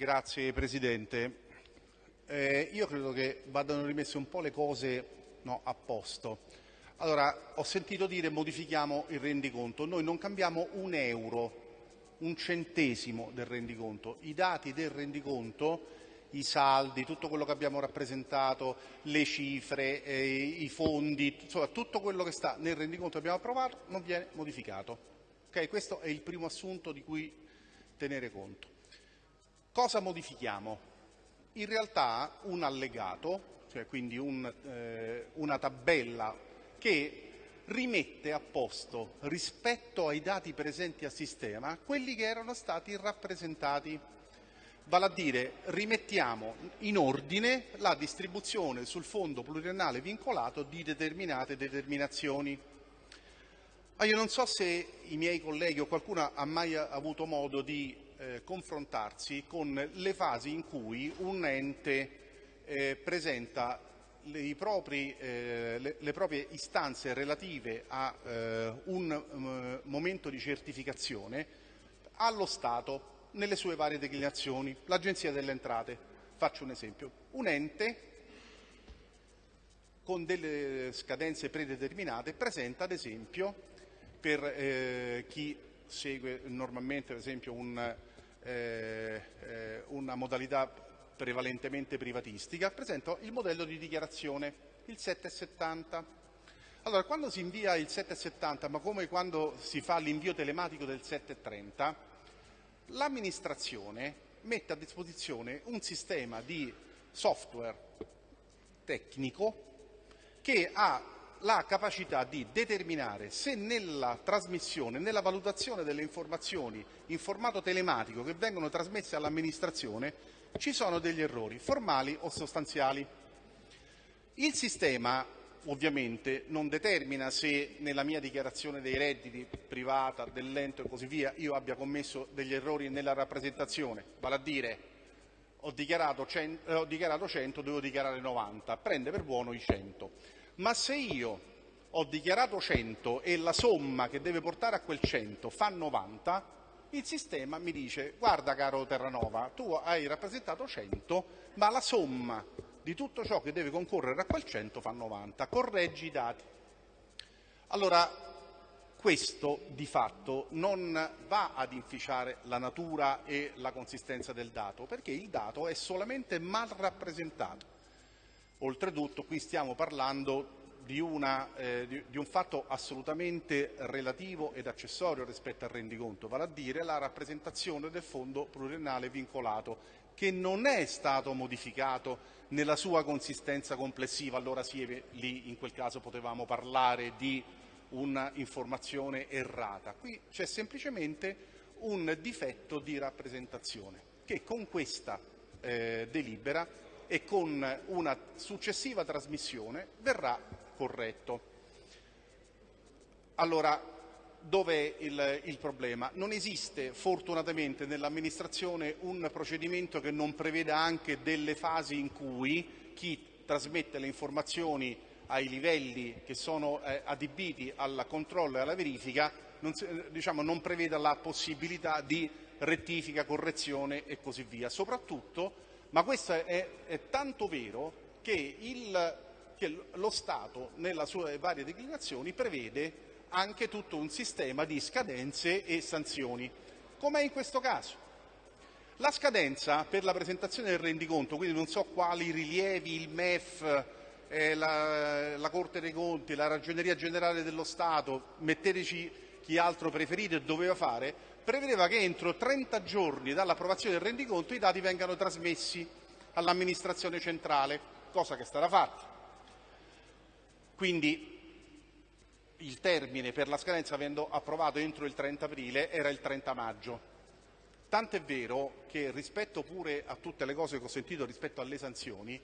Grazie Presidente. Eh, io credo che vadano rimesse un po' le cose no, a posto. Allora, ho sentito dire modifichiamo il rendiconto. Noi non cambiamo un euro, un centesimo del rendiconto. I dati del rendiconto, i saldi, tutto quello che abbiamo rappresentato, le cifre, eh, i fondi, insomma tutto quello che sta nel rendiconto che abbiamo approvato non viene modificato. Okay? Questo è il primo assunto di cui tenere conto. Cosa modifichiamo? In realtà un allegato, cioè quindi un, eh, una tabella che rimette a posto rispetto ai dati presenti a sistema quelli che erano stati rappresentati. Vale a dire rimettiamo in ordine la distribuzione sul fondo pluriennale vincolato di determinate determinazioni. Ma io non so se i miei colleghi o qualcuno ha mai avuto modo di eh, confrontarsi con le fasi in cui un ente eh, presenta le, propri, eh, le, le, proprie istanze relative a eh, un um, momento di certificazione allo Stato nelle sue varie declinazioni. L'Agenzia delle Entrate, faccio un esempio, un ente con delle scadenze predeterminate presenta ad esempio per eh, chi segue normalmente per esempio un, eh, eh, una modalità prevalentemente privatistica, presento il modello di dichiarazione, il 770. Allora, quando si invia il 770, ma come quando si fa l'invio telematico del 730, l'amministrazione mette a disposizione un sistema di software tecnico che ha la capacità di determinare se nella trasmissione, nella valutazione delle informazioni in formato telematico che vengono trasmesse all'amministrazione ci sono degli errori formali o sostanziali. Il sistema ovviamente non determina se nella mia dichiarazione dei redditi privata, dell'ente e così via io abbia commesso degli errori nella rappresentazione, vale a dire ho dichiarato 100, eh, ho dichiarato 100 devo dichiarare 90, prende per buono i 100. Ma se io ho dichiarato 100 e la somma che deve portare a quel 100 fa 90, il sistema mi dice guarda caro Terranova, tu hai rappresentato 100, ma la somma di tutto ciò che deve concorrere a quel 100 fa 90, correggi i dati. Allora, questo di fatto non va ad inficiare la natura e la consistenza del dato, perché il dato è solamente mal rappresentato. Oltretutto qui stiamo parlando di, una, eh, di, di, un fatto assolutamente relativo ed accessorio rispetto al rendiconto, vale a dire la rappresentazione del fondo pluriennale vincolato, che non è stato modificato nella sua consistenza complessiva, allora sì, lì in quel caso potevamo parlare di un'informazione errata. Qui c'è semplicemente un difetto di rappresentazione che con questa eh, delibera e con una successiva trasmissione verrà corretto. Allora, dov'è il, il problema? Non esiste fortunatamente nell'amministrazione un procedimento che non preveda anche delle fasi in cui chi trasmette le informazioni ai livelli che sono eh, adibiti al controllo e alla verifica non, diciamo, non preveda la possibilità di rettifica, correzione e così via. Soprattutto ma questo è, è tanto vero che, il, che lo Stato, nelle sue varie declinazioni, prevede anche tutto un sistema di scadenze e sanzioni, come in questo caso. La scadenza per la presentazione del rendiconto, quindi non so quali rilievi il MEF, eh, la, la, Corte dei Conti, la Ragioneria Generale dello Stato, metteteci chi altro preferite, doveva fare, prevedeva che entro 30 giorni dall'approvazione del rendiconto i dati vengano trasmessi all'amministrazione centrale, cosa che è stata fatta. Quindi il termine per la scadenza avendo approvato entro il 30 aprile era il 30 maggio. Tant'è vero che rispetto pure a tutte le cose che ho sentito rispetto alle sanzioni,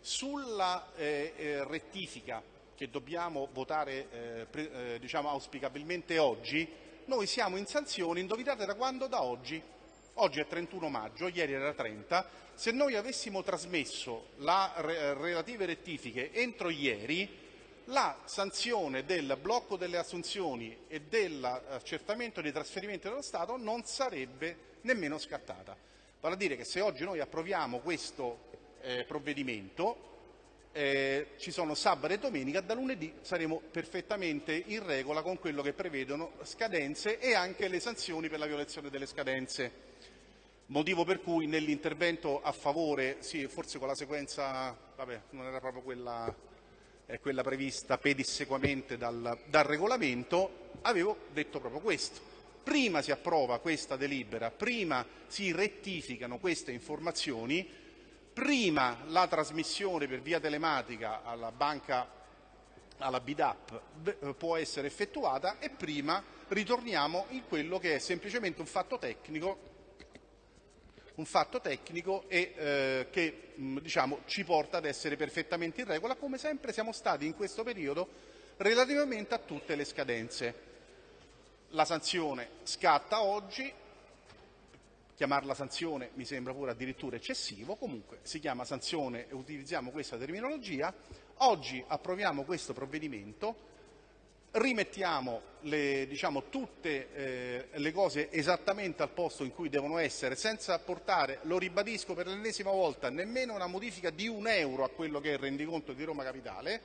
sulla eh, eh, rettifica che dobbiamo votare eh, pre, eh, diciamo auspicabilmente oggi, noi siamo in sanzione, indovinate da quando? Da oggi. Oggi è 31 maggio, ieri era 30. Se noi avessimo trasmesso le relative rettifiche entro ieri, la sanzione del blocco delle assunzioni e dell'accertamento dei trasferimenti dello Stato non sarebbe nemmeno scattata. Vale a dire che se oggi noi approviamo questo eh, provvedimento, eh, ci sono sabato e domenica, da lunedì saremo perfettamente in regola con quello che prevedono scadenze e anche le sanzioni per la violazione delle scadenze. Motivo per cui nell'intervento a favore, sì, forse con la sequenza, vabbè, non era proprio quella, eh, quella prevista pedissequamente dal, dal regolamento, avevo detto proprio questo. Prima si approva questa delibera, prima si rettificano queste informazioni, prima la trasmissione per via telematica alla banca alla BIDAP eh, può essere effettuata e prima ritorniamo in quello che è semplicemente un fatto tecnico, un fatto tecnico e eh, che mh, diciamo, ci porta ad essere perfettamente in regola, come sempre siamo stati in questo periodo relativamente a tutte le scadenze. La sanzione scatta oggi, chiamarla sanzione mi sembra pure addirittura eccessivo, comunque si chiama sanzione e utilizziamo questa terminologia. Oggi approviamo questo provvedimento, rimettiamo le, diciamo, tutte eh, le cose esattamente al posto in cui devono essere, senza portare, lo ribadisco per l'ennesima volta, nemmeno una modifica di un euro a quello che è il rendiconto di Roma Capitale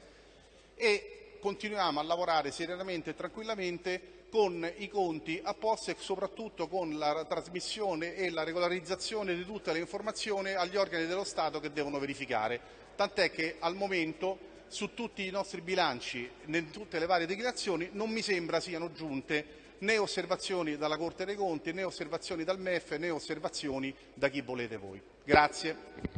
e continuiamo a lavorare serenamente e tranquillamente con i conti a posto e soprattutto con la trasmissione e la regolarizzazione di tutte le informazioni agli organi dello Stato che devono verificare. Tant'è che al momento su tutti i nostri bilanci, in tutte le varie dichiarazioni, non mi sembra siano giunte né osservazioni dalla Corte dei Conti, né osservazioni dal MEF, né osservazioni da chi volete voi. Grazie.